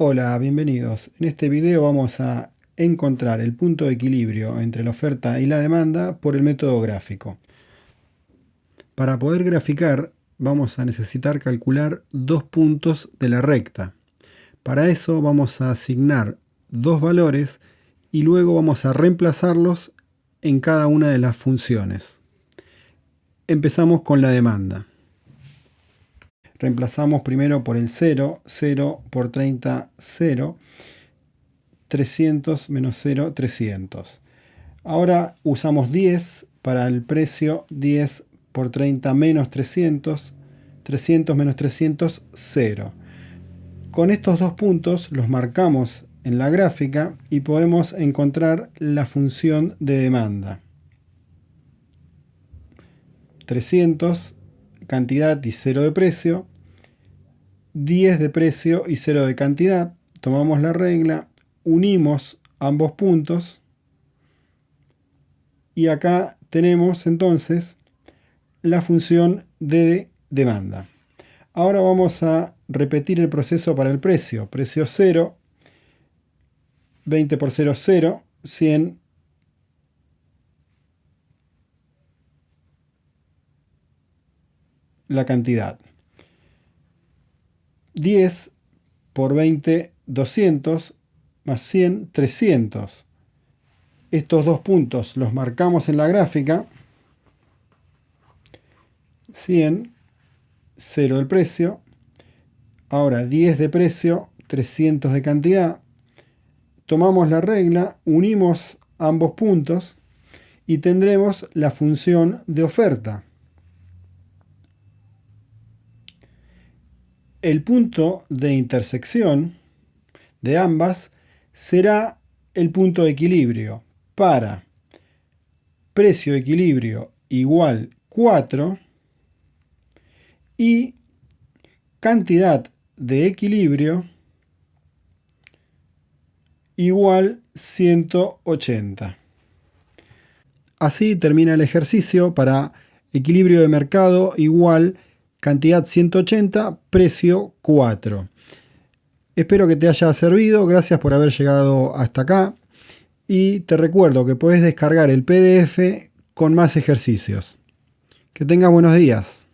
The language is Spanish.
Hola, bienvenidos. En este video vamos a encontrar el punto de equilibrio entre la oferta y la demanda por el método gráfico. Para poder graficar vamos a necesitar calcular dos puntos de la recta. Para eso vamos a asignar dos valores y luego vamos a reemplazarlos en cada una de las funciones. Empezamos con la demanda reemplazamos primero por el 0, 0 por 30, 0, 300 menos 0, 300. Ahora usamos 10 para el precio 10 por 30 menos 300, 300 menos 300, 0. Con estos dos puntos los marcamos en la gráfica y podemos encontrar la función de demanda. 300 cantidad y 0 de precio, 10 de precio y 0 de cantidad. Tomamos la regla, unimos ambos puntos y acá tenemos entonces la función de demanda. Ahora vamos a repetir el proceso para el precio. Precio 0, 20 por 0, 0, 100 la cantidad. 10 por 20, 200, más 100, 300. Estos dos puntos los marcamos en la gráfica. 100, 0 el precio. Ahora 10 de precio, 300 de cantidad. Tomamos la regla, unimos ambos puntos y tendremos la función de oferta. El punto de intersección de ambas será el punto de equilibrio para precio equilibrio igual 4 y cantidad de equilibrio igual 180. Así termina el ejercicio para equilibrio de mercado igual cantidad 180, precio 4. Espero que te haya servido, gracias por haber llegado hasta acá y te recuerdo que puedes descargar el PDF con más ejercicios. Que tengas buenos días.